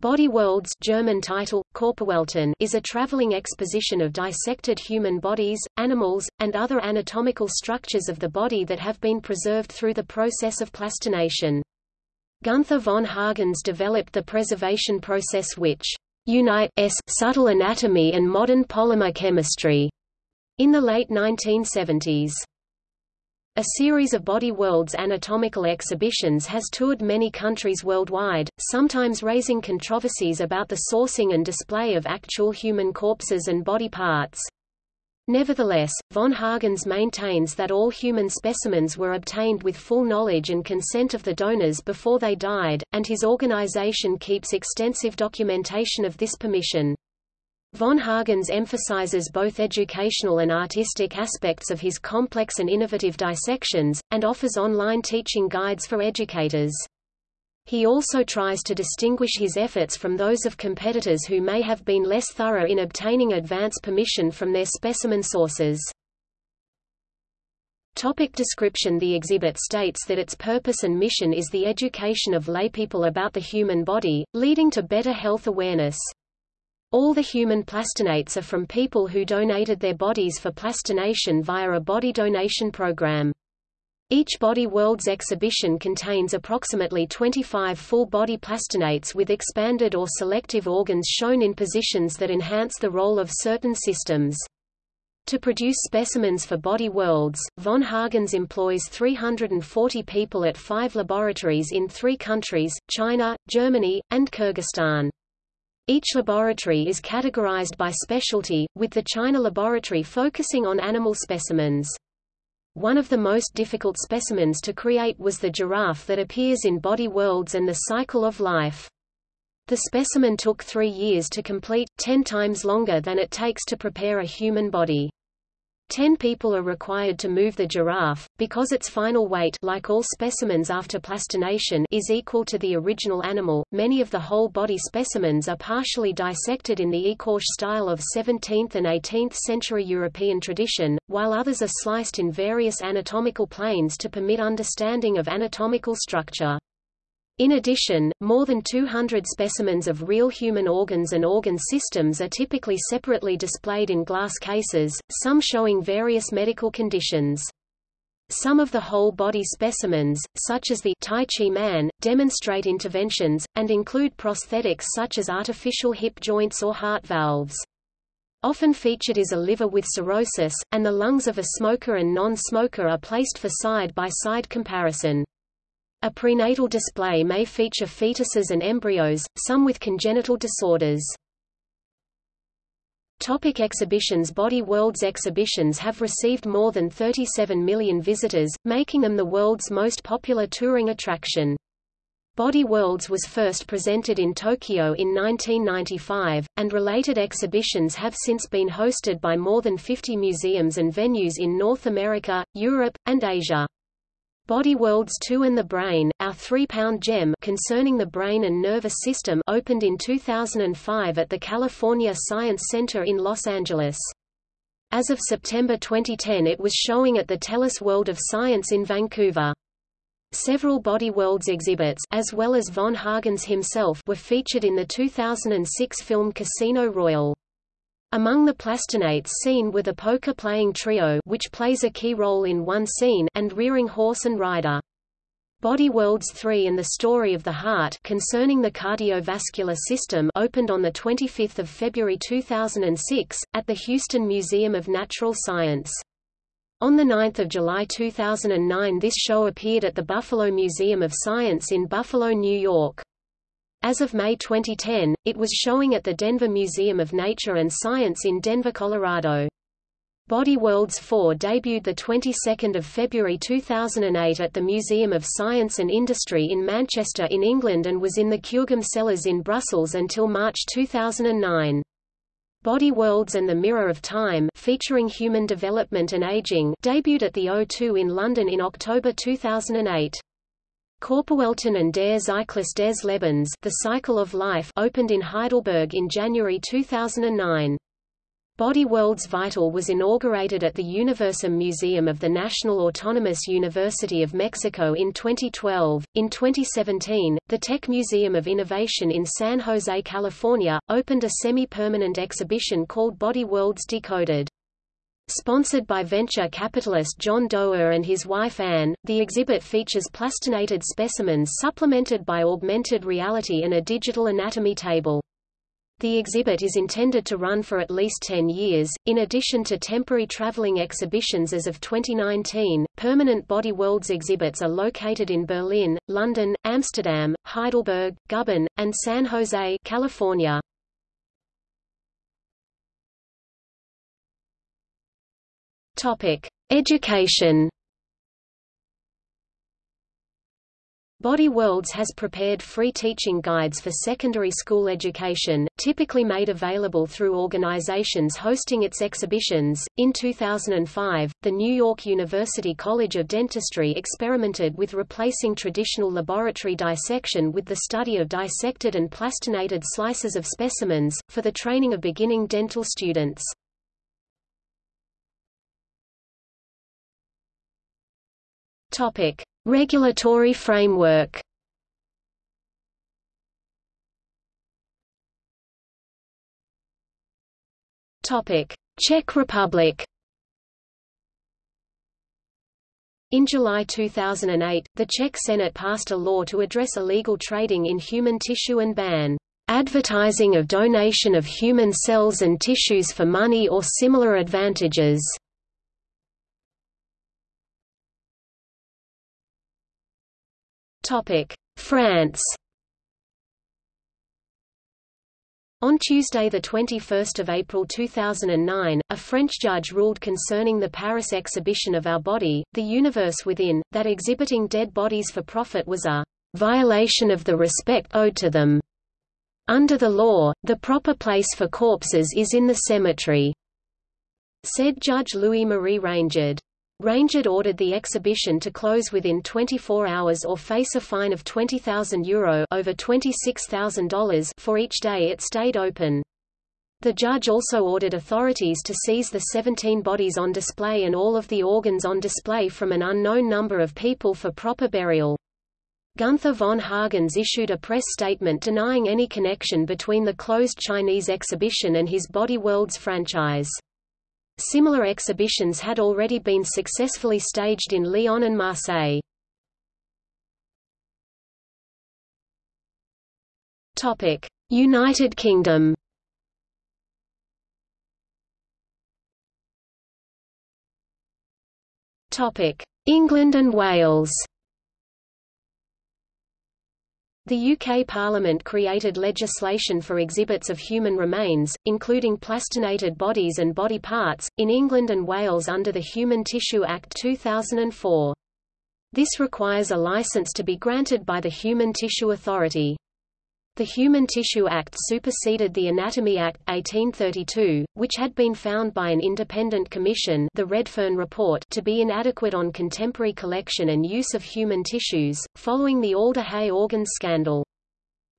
Body Worlds German title, Körperwelten, is a traveling exposition of dissected human bodies, animals, and other anatomical structures of the body that have been preserved through the process of plastination. Gunther von Hagens developed the preservation process which unites subtle anatomy and modern polymer chemistry in the late 1970s. A series of Body Worlds anatomical exhibitions has toured many countries worldwide, sometimes raising controversies about the sourcing and display of actual human corpses and body parts. Nevertheless, von Hagens maintains that all human specimens were obtained with full knowledge and consent of the donors before they died, and his organization keeps extensive documentation of this permission. Von Hagens emphasizes both educational and artistic aspects of his complex and innovative dissections, and offers online teaching guides for educators. He also tries to distinguish his efforts from those of competitors who may have been less thorough in obtaining advance permission from their specimen sources. Topic description The exhibit states that its purpose and mission is the education of laypeople about the human body, leading to better health awareness. All the human plastinates are from people who donated their bodies for plastination via a body donation program. Each Body Worlds exhibition contains approximately 25 full-body plastinates with expanded or selective organs shown in positions that enhance the role of certain systems. To produce specimens for Body Worlds, von Hagens employs 340 people at five laboratories in three countries, China, Germany, and Kyrgyzstan. Each laboratory is categorized by specialty, with the China laboratory focusing on animal specimens. One of the most difficult specimens to create was the giraffe that appears in Body Worlds and the Cycle of Life. The specimen took three years to complete, ten times longer than it takes to prepare a human body. Ten people are required to move the giraffe, because its final weight like all specimens after plastination is equal to the original animal. Many of the whole body specimens are partially dissected in the Ecorche style of 17th and 18th century European tradition, while others are sliced in various anatomical planes to permit understanding of anatomical structure. In addition, more than 200 specimens of real human organs and organ systems are typically separately displayed in glass cases, some showing various medical conditions. Some of the whole-body specimens, such as the Tai Chi Man, demonstrate interventions, and include prosthetics such as artificial hip joints or heart valves. Often featured is a liver with cirrhosis, and the lungs of a smoker and non-smoker are placed for side-by-side -side comparison. A prenatal display may feature fetuses and embryos, some with congenital disorders. Topic exhibitions Body Worlds exhibitions have received more than 37 million visitors, making them the world's most popular touring attraction. Body Worlds was first presented in Tokyo in 1995, and related exhibitions have since been hosted by more than 50 museums and venues in North America, Europe, and Asia. Body Worlds 2 and the Brain, Our Three-Pound Gem concerning the brain and nervous system opened in 2005 at the California Science Center in Los Angeles. As of September 2010 it was showing at the TELUS World of Science in Vancouver. Several Body Worlds exhibits as well as von Hagens himself were featured in the 2006 film Casino Royale. Among the plastinates seen were the poker-playing trio which plays a key role in one scene and rearing horse and rider. Body Worlds 3 and the Story of the Heart concerning the cardiovascular system opened on 25 February 2006, at the Houston Museum of Natural Science. On 9 July 2009 this show appeared at the Buffalo Museum of Science in Buffalo, New York. As of May 2010, it was showing at the Denver Museum of Nature and Science in Denver, Colorado. Body Worlds 4 debuted the 22nd of February 2008 at the Museum of Science and Industry in Manchester in England and was in the Kuregem Cellars in Brussels until March 2009. Body Worlds and the Mirror of Time featuring human development and aging debuted at the O2 in London in October 2008. Körperwelten and Der Zyklus des Lebens The Cycle of Life opened in Heidelberg in January 2009. Body Worlds Vital was inaugurated at the Universum Museum of the National Autonomous University of Mexico in 2012. In 2017, the Tech Museum of Innovation in San Jose, California, opened a semi-permanent exhibition called Body Worlds Decoded. Sponsored by venture capitalist John Doerr and his wife Anne, the exhibit features plastinated specimens supplemented by augmented reality and a digital anatomy table. The exhibit is intended to run for at least 10 years. In addition to temporary traveling exhibitions as of 2019, permanent Body Worlds exhibits are located in Berlin, London, Amsterdam, Heidelberg, Guben, and San Jose, California. Topic: Education Body Worlds has prepared free teaching guides for secondary school education, typically made available through organizations hosting its exhibitions. In 2005, the New York University College of Dentistry experimented with replacing traditional laboratory dissection with the study of dissected and plastinated slices of specimens, for the training of beginning dental students. Topic. Regulatory framework Topic: Czech Republic In July 2008, the Czech Senate passed a law to address illegal trading in human tissue and ban advertising of donation of human cells and tissues for money or similar advantages. France On Tuesday 21 April 2009, a French judge ruled concerning the Paris exhibition of Our Body, The Universe Within, that exhibiting dead bodies for profit was a violation of the respect owed to them. Under the law, the proper place for corpses is in the cemetery, said Judge Louis-Marie Raingeard. Raingeard ordered the exhibition to close within 24 hours or face a fine of €20,000 Euro over $26,000 for each day it stayed open. The judge also ordered authorities to seize the 17 bodies on display and all of the organs on display from an unknown number of people for proper burial. Gunther von Hagens issued a press statement denying any connection between the closed Chinese exhibition and his Body Worlds franchise. Similar exhibitions had already been successfully staged in Lyon and Marseille. United Kingdom. England and Wales. The UK Parliament created legislation for exhibits of human remains, including plastinated bodies and body parts, in England and Wales under the Human Tissue Act 2004. This requires a licence to be granted by the Human Tissue Authority. The Human Tissue Act superseded the Anatomy Act, 1832, which had been found by an independent commission the Redfern Report to be inadequate on contemporary collection and use of human tissues, following the Alder Hey organs scandal.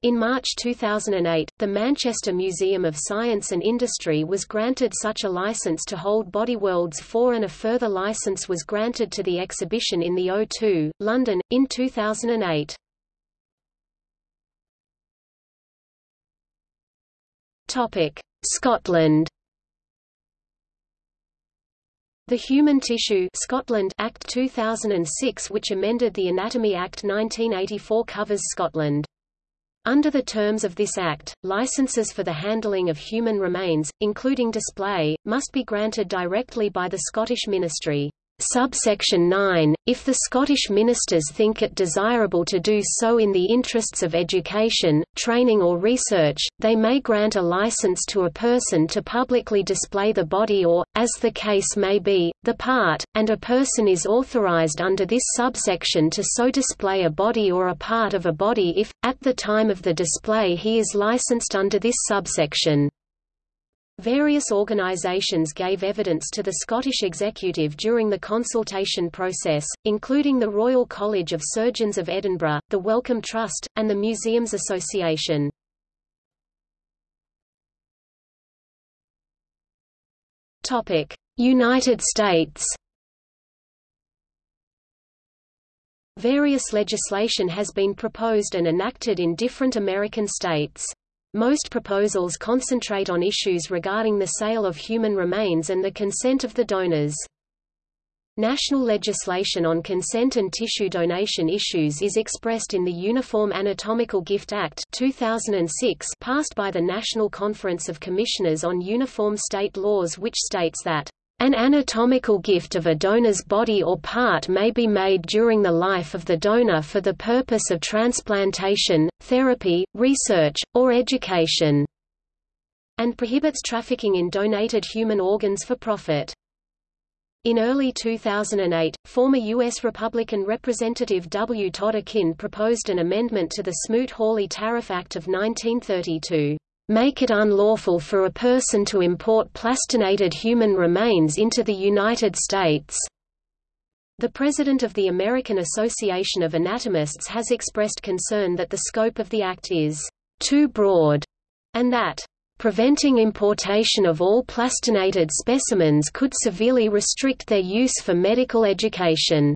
In March 2008, the Manchester Museum of Science and Industry was granted such a license to hold Body Worlds 4 and a further license was granted to the exhibition in the O2, London, in 2008. Topic: Scotland. The Human Tissue Scotland Act 2006 which amended the Anatomy Act 1984 covers Scotland. Under the terms of this act, licenses for the handling of human remains, including display, must be granted directly by the Scottish Ministry. Subsection 9, if the Scottish ministers think it desirable to do so in the interests of education, training or research, they may grant a license to a person to publicly display the body or, as the case may be, the part, and a person is authorized under this subsection to so display a body or a part of a body if, at the time of the display he is licensed under this subsection. Various organisations gave evidence to the Scottish Executive during the consultation process, including the Royal College of Surgeons of Edinburgh, the Wellcome Trust, and the Museums Association. United States. Various legislation has been proposed and enacted in different American states. Most proposals concentrate on issues regarding the sale of human remains and the consent of the donors. National legislation on consent and tissue donation issues is expressed in the Uniform Anatomical Gift Act 2006 passed by the National Conference of Commissioners on Uniform State Laws which states that an anatomical gift of a donor's body or part may be made during the life of the donor for the purpose of transplantation, therapy, research, or education, and prohibits trafficking in donated human organs for profit. In early 2008, former U.S. Republican Representative W. Todd Akin proposed an amendment to the Smoot-Hawley Tariff Act of 1932, "...make it unlawful for a person to import plastinated human remains into the United States." The president of the American Association of Anatomists has expressed concern that the scope of the act is too broad, and that Preventing importation of all plastinated specimens could severely restrict their use for medical education.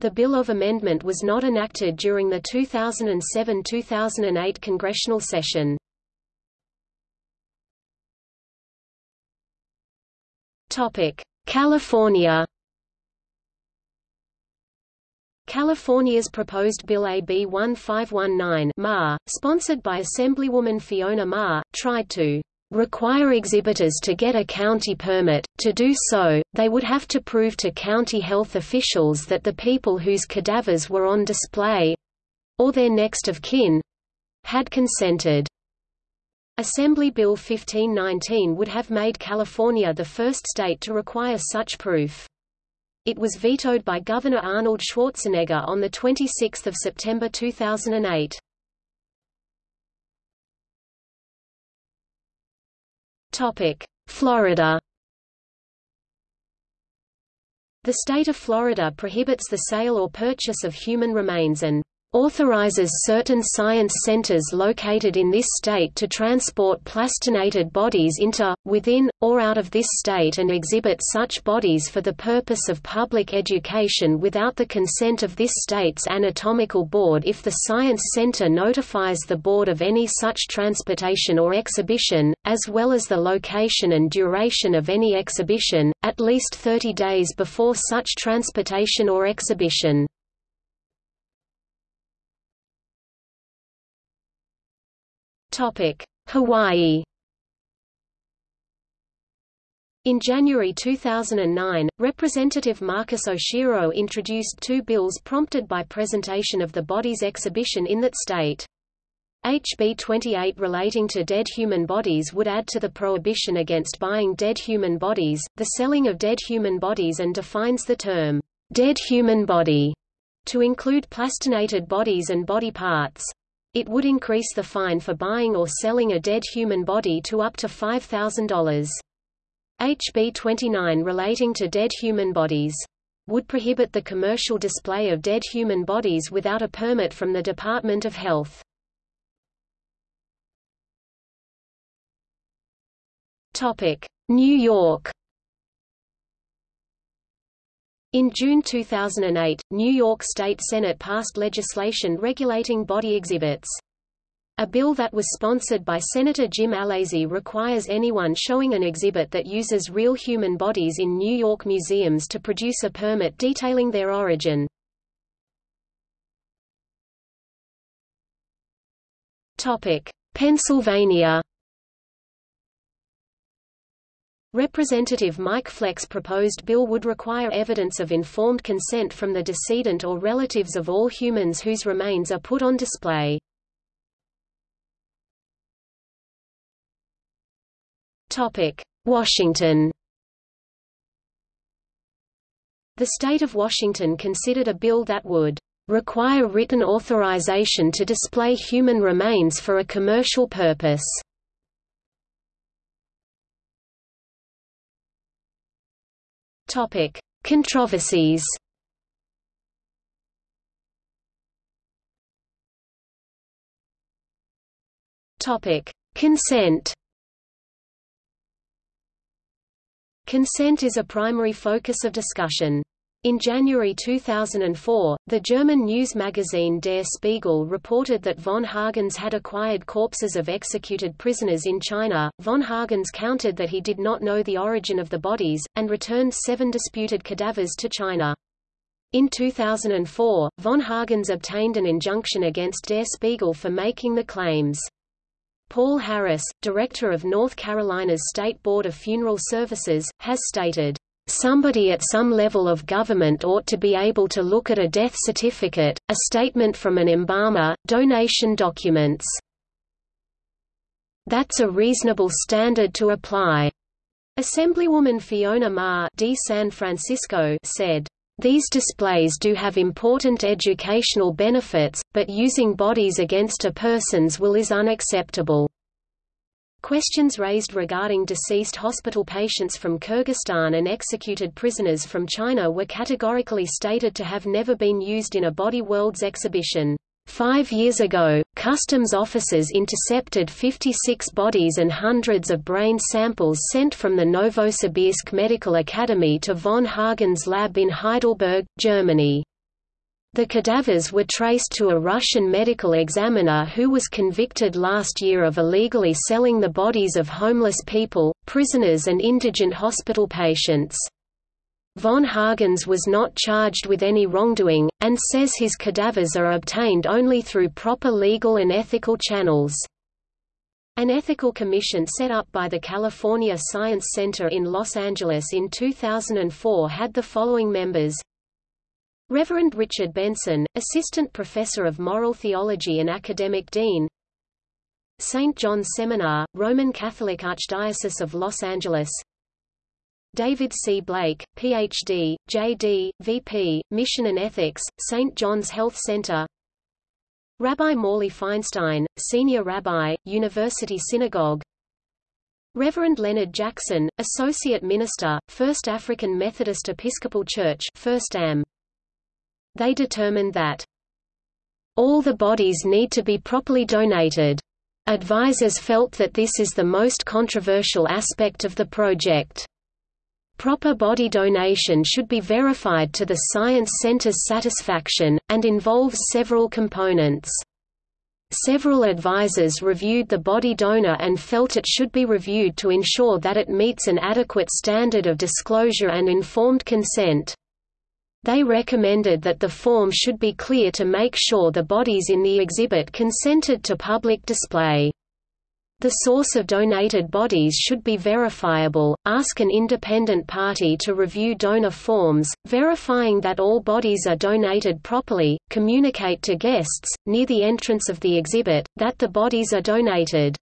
The Bill of Amendment was not enacted during the 2007–2008 congressional session. California California's proposed Bill AB 1519 Ma, sponsored by Assemblywoman Fiona Ma, tried to require exhibitors to get a county permit. To do so, they would have to prove to county health officials that the people whose cadavers were on display or their next of kin had consented. Assembly Bill 1519 would have made California the first state to require such proof. It was vetoed by Governor Arnold Schwarzenegger on 26 September 2008. Florida The state of Florida prohibits the sale or purchase of human remains and authorizes certain science centers located in this state to transport plastinated bodies into, within, or out of this state and exhibit such bodies for the purpose of public education without the consent of this state's anatomical board if the science center notifies the board of any such transportation or exhibition, as well as the location and duration of any exhibition, at least 30 days before such transportation or exhibition. Hawaii in January 2009, Representative Marcus Oshiro introduced two bills prompted by presentation of the body's exhibition in that state. HB 28 relating to dead human bodies would add to the prohibition against buying dead human bodies, the selling of dead human bodies and defines the term, dead human body, to include plastinated bodies and body parts. It would increase the fine for buying or selling a dead human body to up to $5,000. HB 29 relating to dead human bodies would prohibit the commercial display of dead human bodies without a permit from the Department of Health. New York in June 2008, New York State Senate passed legislation regulating body exhibits. A bill that was sponsored by Senator Jim Alesi requires anyone showing an exhibit that uses real human bodies in New York museums to produce a permit detailing their origin. Pennsylvania Representative Mike Fleck's proposed bill would require evidence of informed consent from the decedent or relatives of all humans whose remains are put on display. Washington The state of Washington considered a bill that would require written authorization to display human remains for a commercial purpose. Topic: Controversies. Topic: Consent. Consent is a primary focus of discussion. In January 2004, the German news magazine Der Spiegel reported that von Hagens had acquired corpses of executed prisoners in China. Von Hagens countered that he did not know the origin of the bodies, and returned seven disputed cadavers to China. In 2004, von Hagens obtained an injunction against Der Spiegel for making the claims. Paul Harris, director of North Carolina's State Board of Funeral Services, has stated, Somebody at some level of government ought to be able to look at a death certificate, a statement from an embalmer, donation documents. That's a reasonable standard to apply. Assemblywoman Fiona Ma D. San Francisco said, these displays do have important educational benefits, but using bodies against a person's will is unacceptable. Questions raised regarding deceased hospital patients from Kyrgyzstan and executed prisoners from China were categorically stated to have never been used in a Body Worlds exhibition. Five years ago, customs officers intercepted 56 bodies and hundreds of brain samples sent from the Novosibirsk Medical Academy to von Hagen's lab in Heidelberg, Germany. The cadavers were traced to a Russian medical examiner who was convicted last year of illegally selling the bodies of homeless people, prisoners and indigent hospital patients. Von Hagens was not charged with any wrongdoing, and says his cadavers are obtained only through proper legal and ethical channels. An ethical commission set up by the California Science Center in Los Angeles in 2004 had the following members Reverend Richard Benson, Assistant Professor of Moral Theology and Academic Dean St. John's Seminar, Roman Catholic Archdiocese of Los Angeles David C. Blake, Ph.D., J.D., V.P., Mission and Ethics, St. John's Health Center Rabbi Morley Feinstein, Senior Rabbi, University Synagogue Reverend Leonard Jackson, Associate Minister, First African Methodist Episcopal Church First AM they determined that all the bodies need to be properly donated. Advisors felt that this is the most controversial aspect of the project. Proper body donation should be verified to the Science Center's satisfaction, and involves several components. Several advisors reviewed the body donor and felt it should be reviewed to ensure that it meets an adequate standard of disclosure and informed consent. They recommended that the form should be clear to make sure the bodies in the exhibit consented to public display. The source of donated bodies should be verifiable. Ask an independent party to review donor forms, verifying that all bodies are donated properly. Communicate to guests, near the entrance of the exhibit, that the bodies are donated.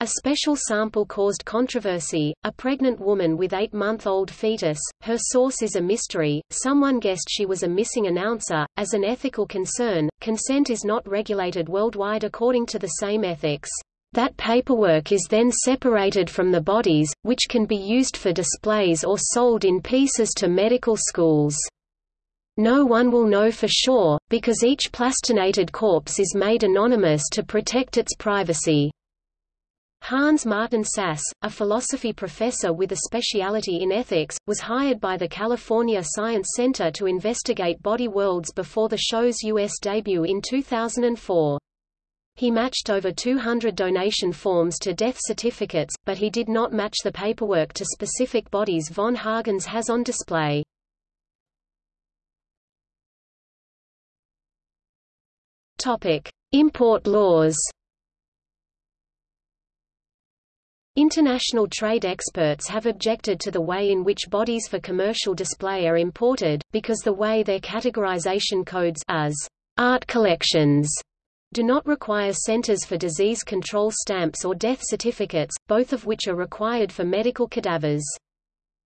A special sample caused controversy, a pregnant woman with eight-month-old fetus, her source is a mystery, someone guessed she was a missing announcer. As an ethical concern, consent is not regulated worldwide according to the same ethics. That paperwork is then separated from the bodies, which can be used for displays or sold in pieces to medical schools. No one will know for sure, because each plastinated corpse is made anonymous to protect its privacy. Hans Martin Sass, a philosophy professor with a specialty in ethics, was hired by the California Science Center to investigate body worlds before the show's U.S. debut in 2004. He matched over 200 donation forms to death certificates, but he did not match the paperwork to specific bodies von Hagens has on display. Import laws International trade experts have objected to the way in which bodies for commercial display are imported, because the way their categorization codes as art collections do not require Centers for Disease Control stamps or death certificates, both of which are required for medical cadavers.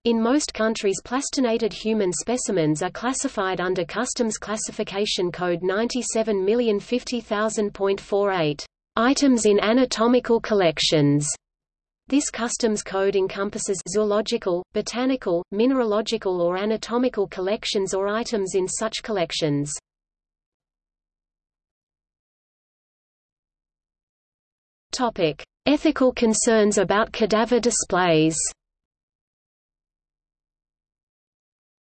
In most countries plastinated human specimens are classified under Customs Classification Code 97050000.48, items in anatomical collections. This customs code encompasses zoological, botanical, mineralogical or anatomical collections or items in such collections. Topic: Ethical concerns about cadaver displays.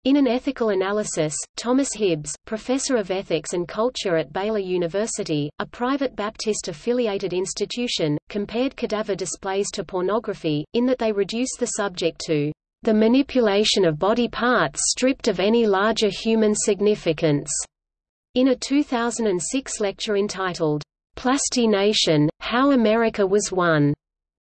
In an ethical analysis, Thomas Hibbs, professor of ethics and culture at Baylor University, a private Baptist-affiliated institution, compared cadaver displays to pornography, in that they reduce the subject to the manipulation of body parts stripped of any larger human significance. In a 2006 lecture entitled, Plastination, How America Was Won,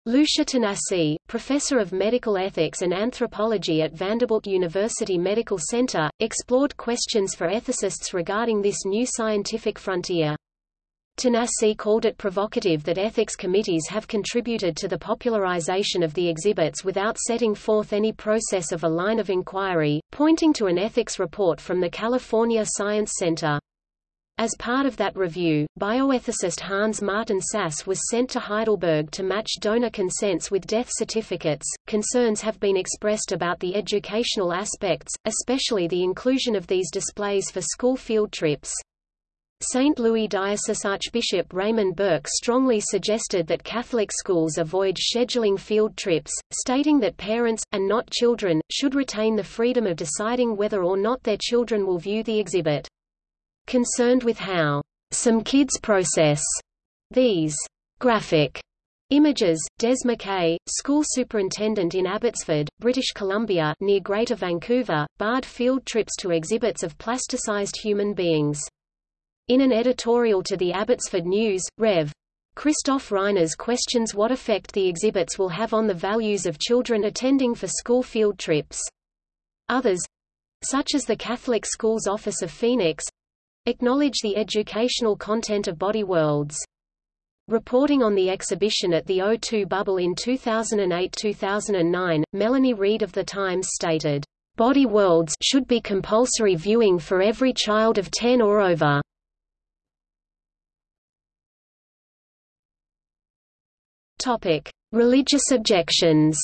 Lucia Tanassi, professor of medical ethics and anthropology at Vanderbilt University Medical Center, explored questions for ethicists regarding this new scientific frontier. Tanassi called it provocative that ethics committees have contributed to the popularization of the exhibits without setting forth any process of a line of inquiry, pointing to an ethics report from the California Science Center. As part of that review, bioethicist Hans Martin Sass was sent to Heidelberg to match donor consents with death certificates. Concerns have been expressed about the educational aspects, especially the inclusion of these displays for school field trips. St. Louis Diocese Archbishop Raymond Burke strongly suggested that Catholic schools avoid scheduling field trips, stating that parents, and not children, should retain the freedom of deciding whether or not their children will view the exhibit. Concerned with how some kids process these graphic Images, Des McKay, school superintendent in Abbotsford, British Columbia near Greater Vancouver, barred field trips to exhibits of plasticized human beings. In an editorial to the Abbotsford News, Rev. Christoph Reiners questions what effect the exhibits will have on the values of children attending for school field trips. Others, such as the Catholic Schools Office of Phoenix, acknowledge the educational content of Body Worlds. Reporting on the exhibition at the O2 Bubble in 2008-2009, Melanie Reid of The Times stated, "...body worlds should be compulsory viewing for every child of 10 or over." Religious objections.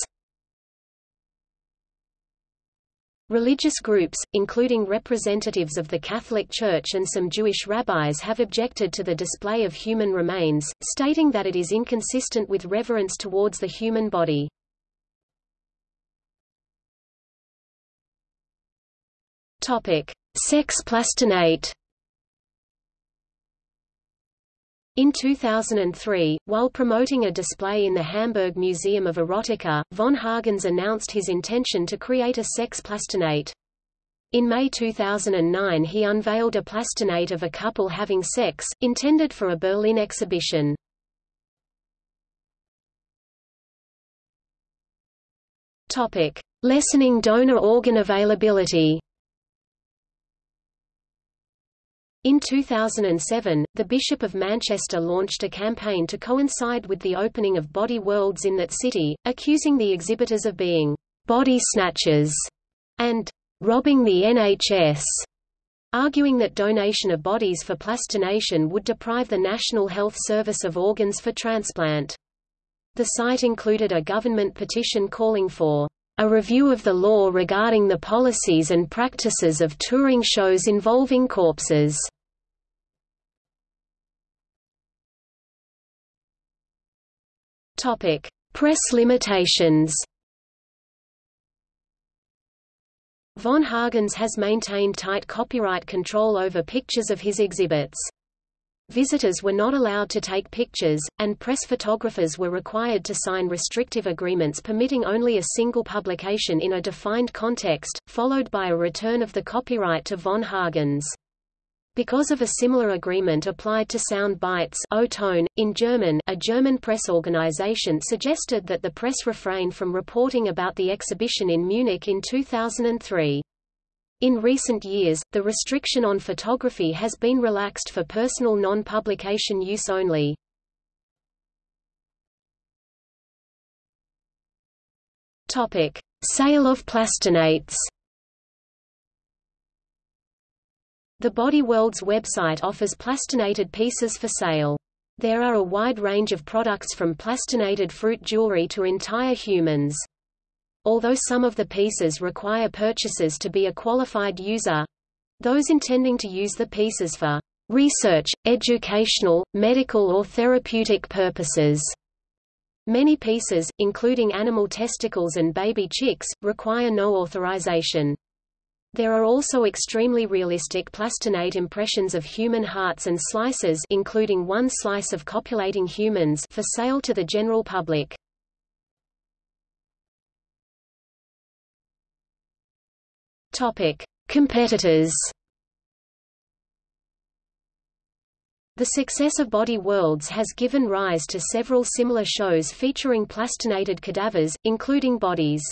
Religious groups, including representatives of the Catholic Church and some Jewish rabbis have objected to the display of human remains, stating that it is inconsistent with reverence towards the human body. Sex plastinate In 2003, while promoting a display in the Hamburg Museum of Erotica, von Hagens announced his intention to create a sex plastinate. In May 2009 he unveiled a plastinate of a couple having sex, intended for a Berlin exhibition. Lessening donor organ availability In 2007, the Bishop of Manchester launched a campaign to coincide with the opening of Body Worlds in that city, accusing the exhibitors of being «body snatchers» and «robbing the NHS», arguing that donation of bodies for plastination would deprive the National Health Service of organs for transplant. The site included a government petition calling for a review of the law regarding the policies and practices of touring shows involving corpses. Topic: Press limitations. Von Hagens has maintained tight copyright control over pictures of his exhibits. Visitors were not allowed to take pictures, and press photographers were required to sign restrictive agreements permitting only a single publication in a defined context, followed by a return of the copyright to von Hagens. Because of a similar agreement applied to sound bites O-Ton, in German, a German press organization suggested that the press refrain from reporting about the exhibition in Munich in 2003. In recent years, the restriction on photography has been relaxed for personal non-publication use only. Topic: Sale of plastinates. The Body Worlds website offers plastinated pieces for sale. There are a wide range of products from plastinated fruit jewelry to entire humans. Although some of the pieces require purchasers to be a qualified user, those intending to use the pieces for research, educational, medical or therapeutic purposes. Many pieces, including animal testicles and baby chicks, require no authorization. There are also extremely realistic plastinate impressions of human hearts and slices including one slice of copulating humans for sale to the general public. Topic: Competitors. The success of Body Worlds has given rise to several similar shows featuring plastinated cadavers, including bodies.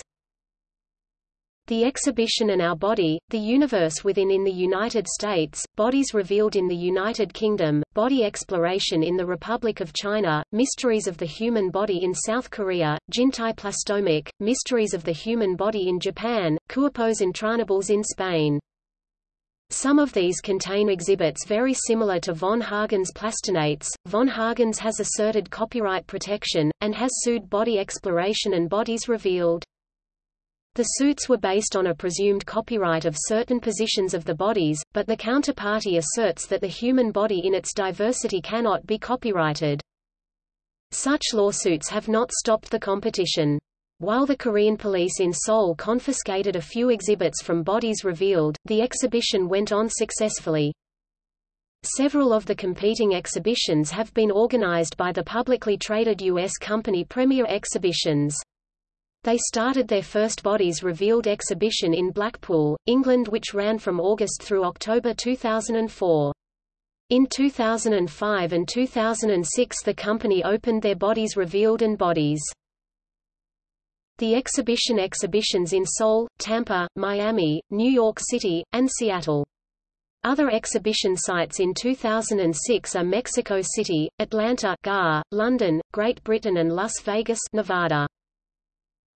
The Exhibition and Our Body, The Universe Within in the United States, Bodies Revealed in the United Kingdom, Body Exploration in the Republic of China, Mysteries of the Human Body in South Korea, Jintai Plastomic, Mysteries of the Human Body in Japan, Cuerpos Entrañables in Spain. Some of these contain exhibits very similar to von Hagens plastinates. Von Hagens has asserted copyright protection, and has sued Body Exploration and Bodies Revealed. The suits were based on a presumed copyright of certain positions of the bodies, but the counterparty asserts that the human body in its diversity cannot be copyrighted. Such lawsuits have not stopped the competition. While the Korean police in Seoul confiscated a few exhibits from bodies revealed, the exhibition went on successfully. Several of the competing exhibitions have been organized by the publicly traded U.S. company Premier Exhibitions. They started their first Bodies Revealed exhibition in Blackpool, England which ran from August through October 2004. In 2005 and 2006 the company opened their Bodies Revealed and Bodies. The exhibition exhibitions in Seoul, Tampa, Miami, New York City, and Seattle. Other exhibition sites in 2006 are Mexico City, Atlanta GAR, London, Great Britain and Las Vegas Nevada.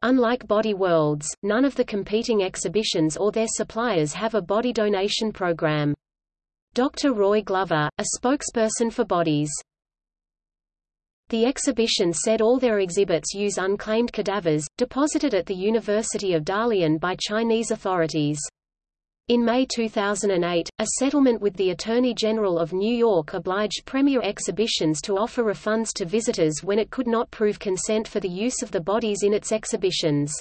Unlike Body Worlds, none of the competing exhibitions or their suppliers have a body donation program. Dr. Roy Glover, a spokesperson for Bodies. The exhibition said all their exhibits use unclaimed cadavers, deposited at the University of Dalian by Chinese authorities. In May 2008, a settlement with the Attorney General of New York obliged Premier Exhibitions to offer refunds to visitors when it could not prove consent for the use of the bodies in its exhibitions.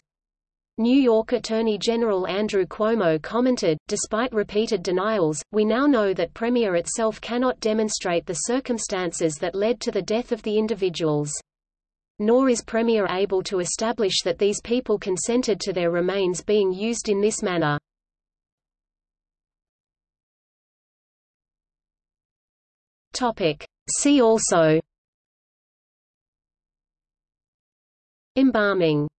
New York Attorney General Andrew Cuomo commented, despite repeated denials, we now know that Premier itself cannot demonstrate the circumstances that led to the death of the individuals. Nor is Premier able to establish that these people consented to their remains being used in this manner. Topic. See also Embalming